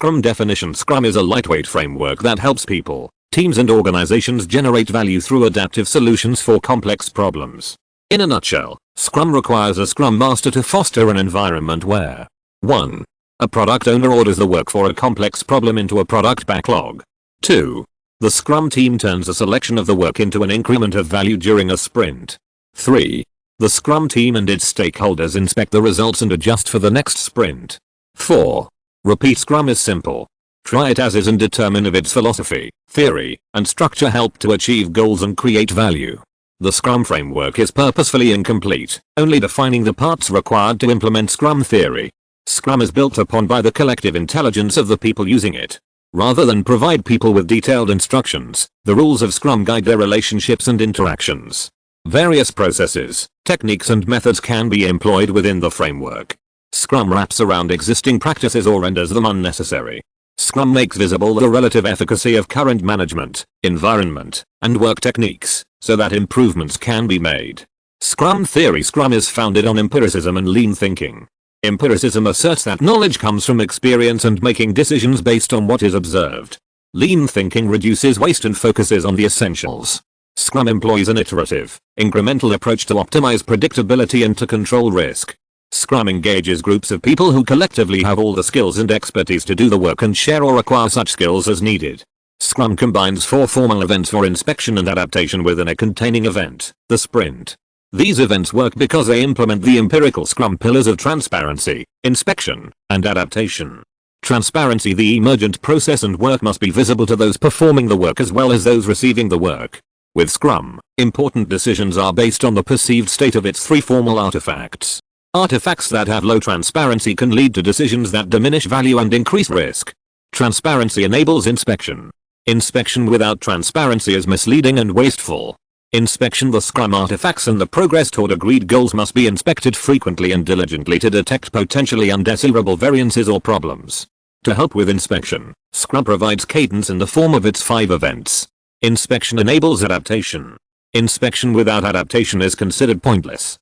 Scrum definition Scrum is a lightweight framework that helps people, teams and organizations generate value through adaptive solutions for complex problems. In a nutshell, Scrum requires a Scrum Master to foster an environment where 1. A product owner orders the work for a complex problem into a product backlog. 2. The Scrum team turns a selection of the work into an increment of value during a sprint. 3. The Scrum team and its stakeholders inspect the results and adjust for the next sprint. 4. Repeat Scrum is simple. Try it as is and determine if its philosophy, theory, and structure help to achieve goals and create value. The Scrum framework is purposefully incomplete, only defining the parts required to implement Scrum theory. Scrum is built upon by the collective intelligence of the people using it. Rather than provide people with detailed instructions, the rules of Scrum guide their relationships and interactions. Various processes, techniques and methods can be employed within the framework. Scrum wraps around existing practices or renders them unnecessary. Scrum makes visible the relative efficacy of current management, environment, and work techniques, so that improvements can be made. Scrum theory Scrum is founded on empiricism and lean thinking. Empiricism asserts that knowledge comes from experience and making decisions based on what is observed. Lean thinking reduces waste and focuses on the essentials. Scrum employs an iterative, incremental approach to optimize predictability and to control risk. Scrum engages groups of people who collectively have all the skills and expertise to do the work and share or acquire such skills as needed. Scrum combines four formal events for inspection and adaptation within a containing event, the sprint. These events work because they implement the empirical Scrum pillars of transparency, inspection, and adaptation. Transparency The emergent process and work must be visible to those performing the work as well as those receiving the work. With Scrum, important decisions are based on the perceived state of its three formal artifacts. Artifacts that have low transparency can lead to decisions that diminish value and increase risk. Transparency enables inspection. Inspection without transparency is misleading and wasteful. Inspection The Scrum artifacts and the progress toward agreed goals must be inspected frequently and diligently to detect potentially undesirable variances or problems. To help with inspection, Scrum provides cadence in the form of its five events. Inspection enables adaptation. Inspection without adaptation is considered pointless.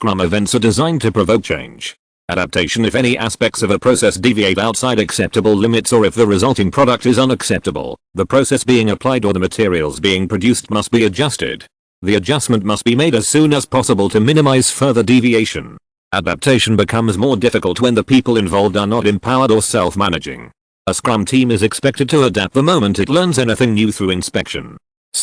Scrum events are designed to provoke change. Adaptation if any aspects of a process deviate outside acceptable limits or if the resulting product is unacceptable, the process being applied or the materials being produced must be adjusted. The adjustment must be made as soon as possible to minimize further deviation. Adaptation becomes more difficult when the people involved are not empowered or self-managing. A Scrum team is expected to adapt the moment it learns anything new through inspection.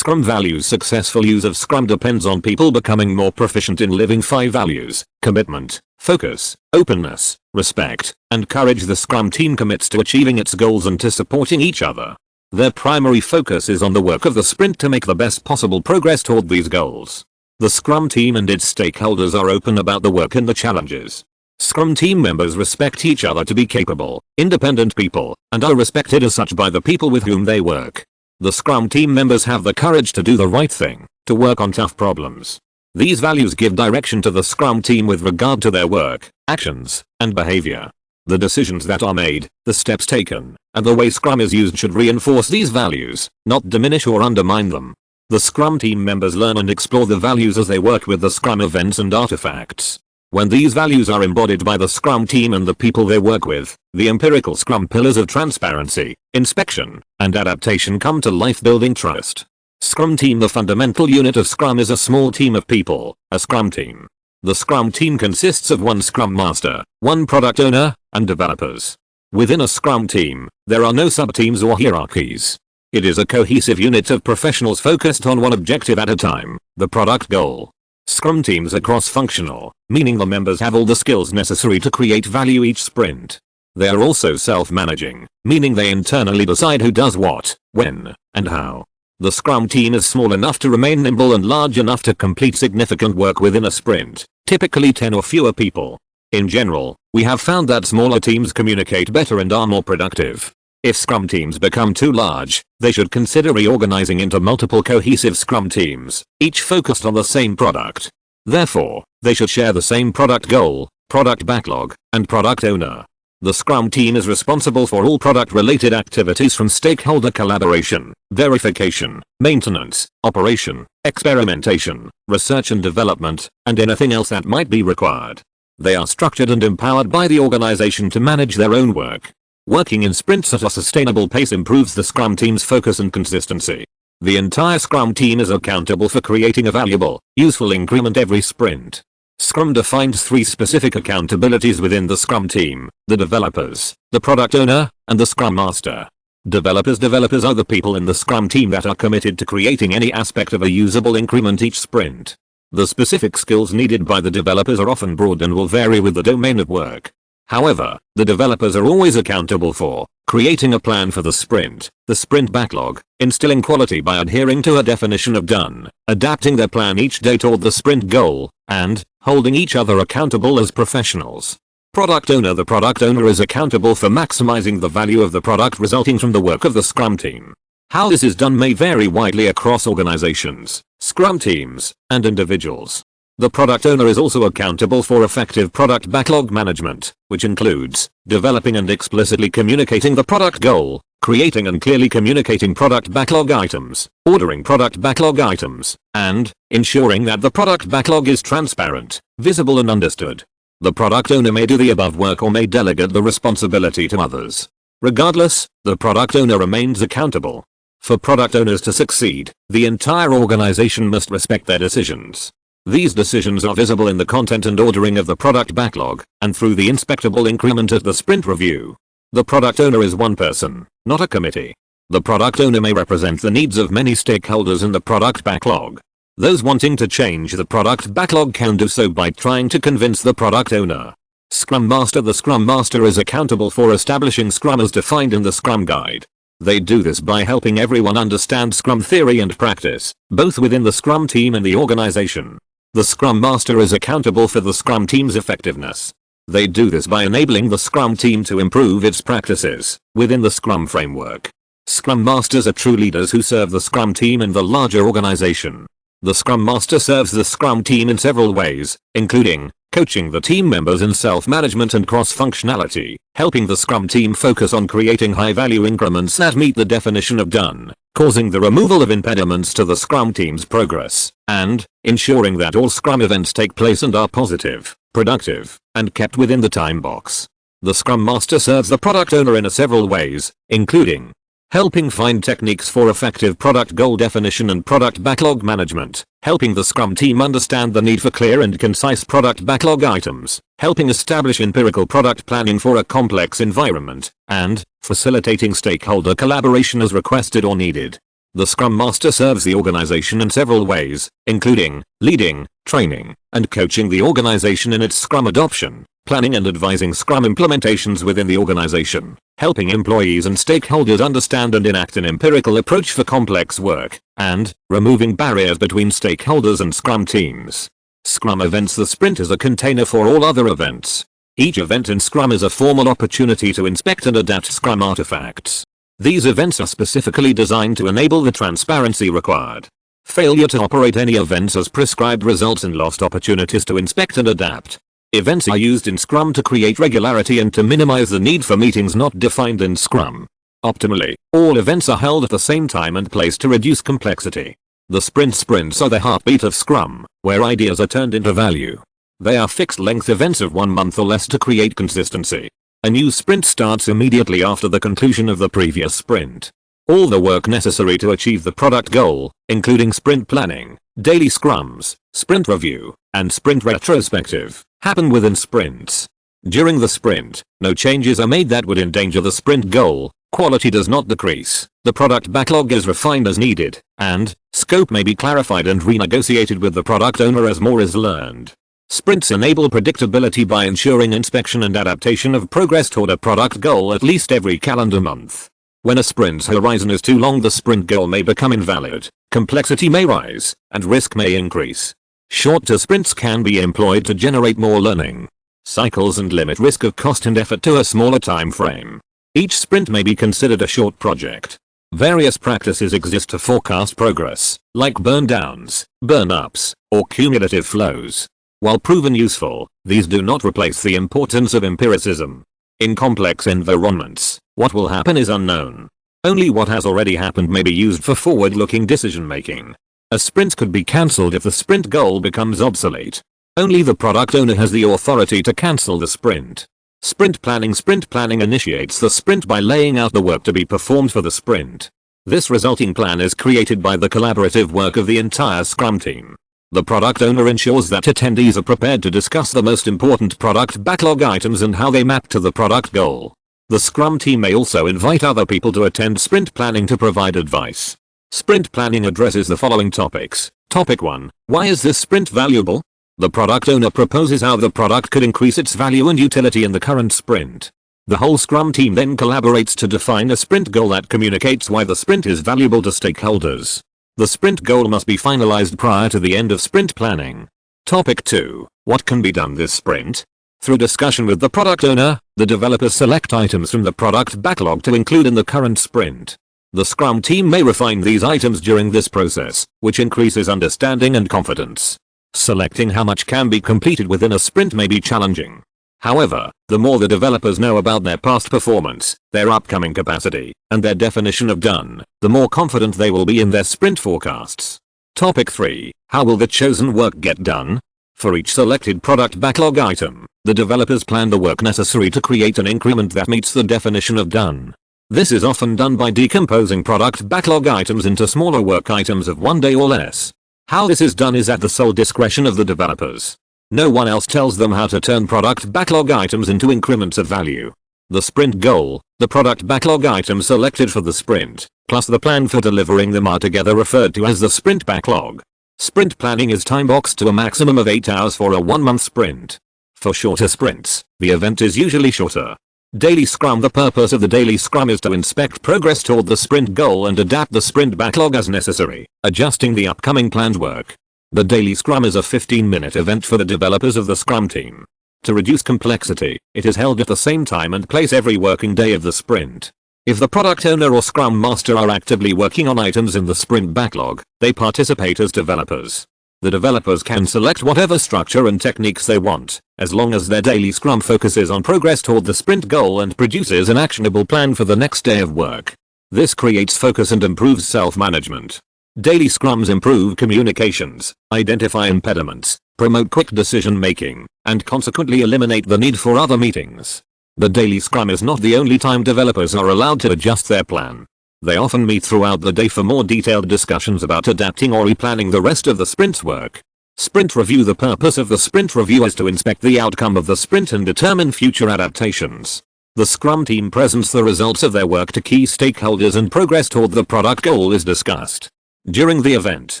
Scrum values Successful use of Scrum depends on people becoming more proficient in living five values, commitment, focus, openness, respect, and courage The Scrum team commits to achieving its goals and to supporting each other. Their primary focus is on the work of the sprint to make the best possible progress toward these goals. The Scrum team and its stakeholders are open about the work and the challenges. Scrum team members respect each other to be capable, independent people, and are respected as such by the people with whom they work. The Scrum team members have the courage to do the right thing, to work on tough problems. These values give direction to the Scrum team with regard to their work, actions, and behavior. The decisions that are made, the steps taken, and the way Scrum is used should reinforce these values, not diminish or undermine them. The Scrum team members learn and explore the values as they work with the Scrum events and artifacts. When these values are embodied by the Scrum team and the people they work with, the empirical Scrum pillars of transparency, inspection, and adaptation come to life building trust. Scrum team The fundamental unit of Scrum is a small team of people, a Scrum team. The Scrum team consists of one Scrum Master, one product owner, and developers. Within a Scrum team, there are no sub-teams or hierarchies. It is a cohesive unit of professionals focused on one objective at a time, the product goal. Scrum teams are cross-functional, meaning the members have all the skills necessary to create value each sprint. They are also self-managing, meaning they internally decide who does what, when, and how. The Scrum team is small enough to remain nimble and large enough to complete significant work within a sprint, typically 10 or fewer people. In general, we have found that smaller teams communicate better and are more productive. If Scrum teams become too large, they should consider reorganizing into multiple cohesive Scrum teams, each focused on the same product. Therefore, they should share the same product goal, product backlog, and product owner. The Scrum team is responsible for all product-related activities from stakeholder collaboration, verification, maintenance, operation, experimentation, research and development, and anything else that might be required. They are structured and empowered by the organization to manage their own work. Working in sprints at a sustainable pace improves the Scrum team's focus and consistency. The entire Scrum team is accountable for creating a valuable, useful increment every sprint. Scrum defines three specific accountabilities within the Scrum team, the developers, the product owner, and the Scrum Master. Developers Developers are the people in the Scrum team that are committed to creating any aspect of a usable increment each sprint. The specific skills needed by the developers are often broad and will vary with the domain of work. However, the developers are always accountable for creating a plan for the sprint, the sprint backlog, instilling quality by adhering to a definition of done, adapting their plan each day toward the sprint goal, and holding each other accountable as professionals. Product owner The product owner is accountable for maximizing the value of the product resulting from the work of the Scrum team. How this is done may vary widely across organizations, Scrum teams, and individuals. The product owner is also accountable for effective product backlog management, which includes developing and explicitly communicating the product goal, creating and clearly communicating product backlog items, ordering product backlog items, and ensuring that the product backlog is transparent, visible and understood. The product owner may do the above work or may delegate the responsibility to others. Regardless, the product owner remains accountable. For product owners to succeed, the entire organization must respect their decisions. These decisions are visible in the content and ordering of the product backlog, and through the inspectable increment at the sprint review. The product owner is one person, not a committee. The product owner may represent the needs of many stakeholders in the product backlog. Those wanting to change the product backlog can do so by trying to convince the product owner. Scrum Master The Scrum Master is accountable for establishing Scrum as defined in the Scrum Guide. They do this by helping everyone understand Scrum theory and practice, both within the Scrum team and the organization. The Scrum Master is accountable for the Scrum team's effectiveness. They do this by enabling the Scrum team to improve its practices within the Scrum framework. Scrum Masters are true leaders who serve the Scrum team and the larger organization. The Scrum Master serves the Scrum team in several ways, including coaching the team members in self-management and cross-functionality, helping the Scrum team focus on creating high-value increments that meet the definition of done, causing the removal of impediments to the Scrum team's progress, and ensuring that all Scrum events take place and are positive, productive, and kept within the time box. The Scrum Master serves the product owner in several ways, including helping find techniques for effective product goal definition and product backlog management, helping the Scrum team understand the need for clear and concise product backlog items, helping establish empirical product planning for a complex environment, and facilitating stakeholder collaboration as requested or needed. The Scrum Master serves the organization in several ways, including leading, training, and coaching the organization in its Scrum adoption, planning and advising Scrum implementations within the organization, helping employees and stakeholders understand and enact an empirical approach for complex work, and removing barriers between stakeholders and Scrum teams. Scrum events The sprint is a container for all other events. Each event in Scrum is a formal opportunity to inspect and adapt Scrum artifacts. These events are specifically designed to enable the transparency required. Failure to operate any events as prescribed results in lost opportunities to inspect and adapt. Events are used in Scrum to create regularity and to minimize the need for meetings not defined in Scrum. Optimally, all events are held at the same time and place to reduce complexity. The sprint sprints are the heartbeat of Scrum, where ideas are turned into value. They are fixed length events of one month or less to create consistency. A new sprint starts immediately after the conclusion of the previous sprint. All the work necessary to achieve the product goal, including sprint planning, daily scrums, sprint review, and sprint retrospective, happen within sprints. During the sprint, no changes are made that would endanger the sprint goal, quality does not decrease, the product backlog is refined as needed, and scope may be clarified and renegotiated with the product owner as more is learned. Sprints enable predictability by ensuring inspection and adaptation of progress toward a product goal at least every calendar month. When a sprint's horizon is too long the sprint goal may become invalid, complexity may rise, and risk may increase. Shorter sprints can be employed to generate more learning cycles and limit risk of cost and effort to a smaller time frame. Each sprint may be considered a short project. Various practices exist to forecast progress, like burn downs, burn ups, or cumulative flows. While proven useful, these do not replace the importance of empiricism. In complex environments, what will happen is unknown. Only what has already happened may be used for forward-looking decision-making. A sprint could be cancelled if the sprint goal becomes obsolete. Only the product owner has the authority to cancel the sprint. Sprint planning Sprint planning initiates the sprint by laying out the work to be performed for the sprint. This resulting plan is created by the collaborative work of the entire Scrum team. The product owner ensures that attendees are prepared to discuss the most important product backlog items and how they map to the product goal. The Scrum team may also invite other people to attend sprint planning to provide advice. Sprint planning addresses the following topics. Topic 1. Why is this sprint valuable? The product owner proposes how the product could increase its value and utility in the current sprint. The whole Scrum team then collaborates to define a sprint goal that communicates why the sprint is valuable to stakeholders. The sprint goal must be finalized prior to the end of sprint planning. Topic 2. What can be done this sprint? Through discussion with the product owner, the developers select items from the product backlog to include in the current sprint. The Scrum team may refine these items during this process, which increases understanding and confidence. Selecting how much can be completed within a sprint may be challenging. However, the more the developers know about their past performance, their upcoming capacity, and their definition of done, the more confident they will be in their sprint forecasts. Topic 3. How will the chosen work get done? For each selected product backlog item, the developers plan the work necessary to create an increment that meets the definition of done. This is often done by decomposing product backlog items into smaller work items of one day or less. How this is done is at the sole discretion of the developers. No one else tells them how to turn product backlog items into increments of value. The sprint goal, the product backlog items selected for the sprint, plus the plan for delivering them are together referred to as the sprint backlog. Sprint planning is time-boxed to a maximum of 8 hours for a 1-month sprint. For shorter sprints, the event is usually shorter. Daily Scrum The purpose of the Daily Scrum is to inspect progress toward the sprint goal and adapt the sprint backlog as necessary, adjusting the upcoming planned work. The Daily Scrum is a 15-minute event for the developers of the Scrum team. To reduce complexity, it is held at the same time and place every working day of the sprint. If the product owner or Scrum Master are actively working on items in the sprint backlog, they participate as developers. The developers can select whatever structure and techniques they want, as long as their daily scrum focuses on progress toward the sprint goal and produces an actionable plan for the next day of work. This creates focus and improves self-management. Daily scrums improve communications, identify impediments, promote quick decision making, and consequently eliminate the need for other meetings. The daily scrum is not the only time developers are allowed to adjust their plan. They often meet throughout the day for more detailed discussions about adapting or replanning the rest of the sprint's work. Sprint Review The purpose of the Sprint Review is to inspect the outcome of the sprint and determine future adaptations. The Scrum team presents the results of their work to key stakeholders and progress toward the product goal is discussed. During the event,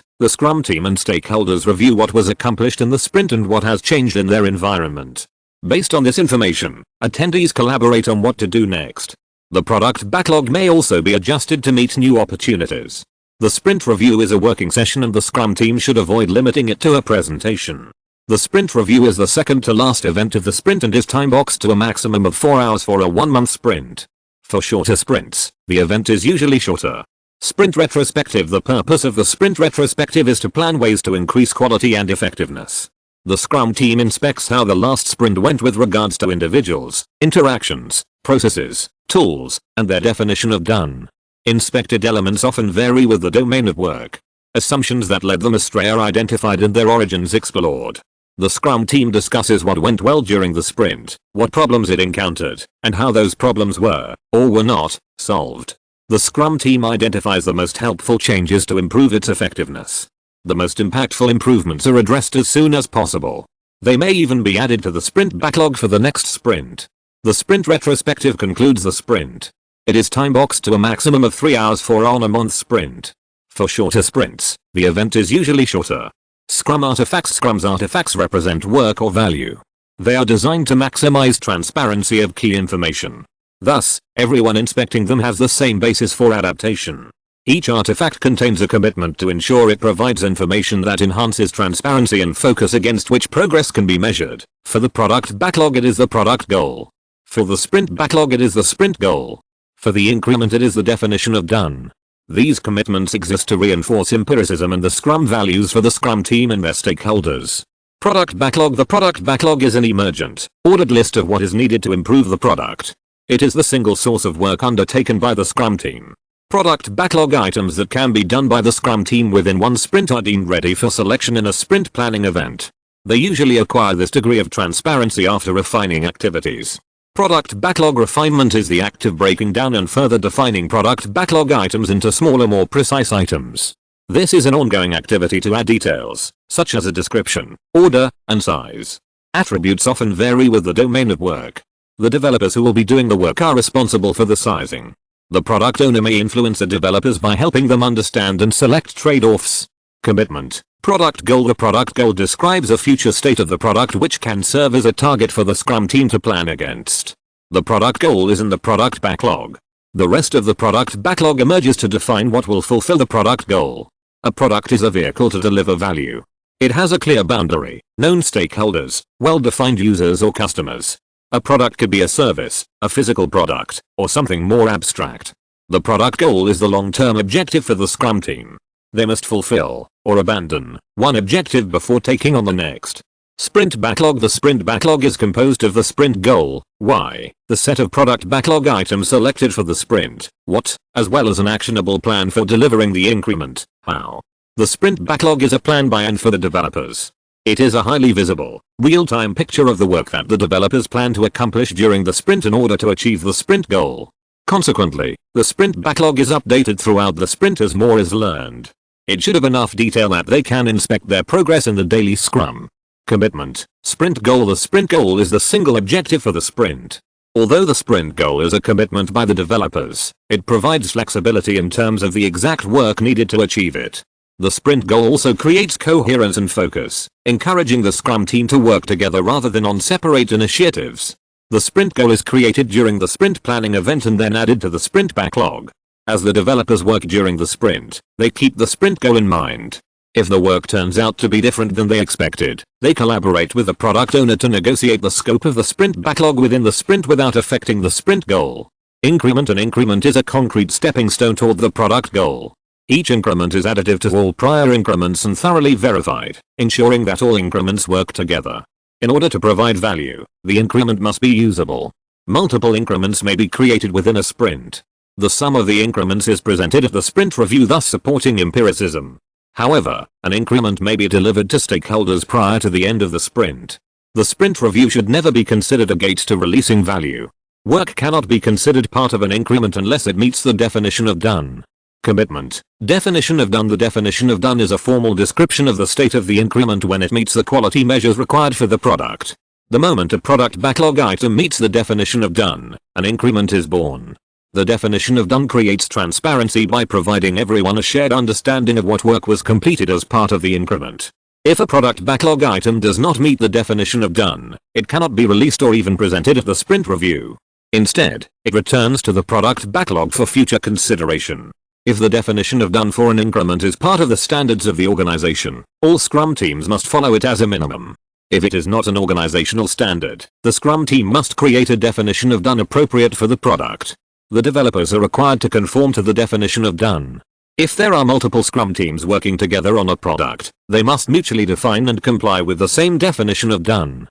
the Scrum team and stakeholders review what was accomplished in the sprint and what has changed in their environment. Based on this information, attendees collaborate on what to do next. The product backlog may also be adjusted to meet new opportunities. The sprint review is a working session and the Scrum team should avoid limiting it to a presentation. The sprint review is the second to last event of the sprint and is time boxed to a maximum of 4 hours for a 1 month sprint. For shorter sprints, the event is usually shorter. Sprint retrospective The purpose of the sprint retrospective is to plan ways to increase quality and effectiveness. The Scrum team inspects how the last sprint went with regards to individuals, interactions, processes, tools, and their definition of done. Inspected elements often vary with the domain of work. Assumptions that led them astray are identified and their origins explored. The Scrum team discusses what went well during the sprint, what problems it encountered, and how those problems were, or were not, solved. The Scrum team identifies the most helpful changes to improve its effectiveness. The most impactful improvements are addressed as soon as possible. They may even be added to the sprint backlog for the next sprint. The sprint retrospective concludes the sprint. It is time boxed to a maximum of 3 hours for on a month sprint. For shorter sprints, the event is usually shorter. Scrum artifacts Scrum's artifacts represent work or value. They are designed to maximize transparency of key information. Thus, everyone inspecting them has the same basis for adaptation. Each artifact contains a commitment to ensure it provides information that enhances transparency and focus against which progress can be measured. For the product backlog it is the product goal. For the sprint backlog it is the sprint goal. For the increment it is the definition of done. These commitments exist to reinforce empiricism and the Scrum values for the Scrum team and their stakeholders. Product backlog The product backlog is an emergent, ordered list of what is needed to improve the product. It is the single source of work undertaken by the Scrum team. Product backlog items that can be done by the Scrum team within one sprint are deemed ready for selection in a sprint planning event. They usually acquire this degree of transparency after refining activities. Product backlog refinement is the act of breaking down and further defining product backlog items into smaller more precise items. This is an ongoing activity to add details, such as a description, order, and size. Attributes often vary with the domain of work. The developers who will be doing the work are responsible for the sizing. The product owner may influence the developers by helping them understand and select trade-offs. Commitment. Product goal The product goal describes a future state of the product which can serve as a target for the Scrum team to plan against. The product goal is in the product backlog. The rest of the product backlog emerges to define what will fulfill the product goal. A product is a vehicle to deliver value. It has a clear boundary, known stakeholders, well-defined users or customers. A product could be a service, a physical product, or something more abstract. The product goal is the long-term objective for the Scrum team. They must fulfill, or abandon, one objective before taking on the next. Sprint backlog The sprint backlog is composed of the sprint goal, why, the set of product backlog items selected for the sprint, what, as well as an actionable plan for delivering the increment, how. The sprint backlog is a plan by and for the developers. It is a highly visible, real-time picture of the work that the developers plan to accomplish during the sprint in order to achieve the sprint goal. Consequently, the sprint backlog is updated throughout the sprint as more is learned. It should have enough detail that they can inspect their progress in the daily scrum. Commitment. Sprint goal The sprint goal is the single objective for the sprint. Although the sprint goal is a commitment by the developers, it provides flexibility in terms of the exact work needed to achieve it. The sprint goal also creates coherence and focus, encouraging the Scrum team to work together rather than on separate initiatives. The sprint goal is created during the sprint planning event and then added to the sprint backlog. As the developers work during the sprint, they keep the sprint goal in mind. If the work turns out to be different than they expected, they collaborate with the product owner to negotiate the scope of the sprint backlog within the sprint without affecting the sprint goal. Increment and increment is a concrete stepping stone toward the product goal. Each increment is additive to all prior increments and thoroughly verified, ensuring that all increments work together. In order to provide value, the increment must be usable. Multiple increments may be created within a sprint. The sum of the increments is presented at the sprint review thus supporting empiricism. However, an increment may be delivered to stakeholders prior to the end of the sprint. The sprint review should never be considered a gate to releasing value. Work cannot be considered part of an increment unless it meets the definition of done. Commitment. Definition of done The definition of done is a formal description of the state of the increment when it meets the quality measures required for the product. The moment a product backlog item meets the definition of done, an increment is born. The definition of done creates transparency by providing everyone a shared understanding of what work was completed as part of the increment. If a product backlog item does not meet the definition of done, it cannot be released or even presented at the sprint review. Instead, it returns to the product backlog for future consideration. If the definition of done for an increment is part of the standards of the organization, all Scrum teams must follow it as a minimum. If it is not an organizational standard, the Scrum team must create a definition of done appropriate for the product. The developers are required to conform to the definition of done. If there are multiple Scrum teams working together on a product, they must mutually define and comply with the same definition of done.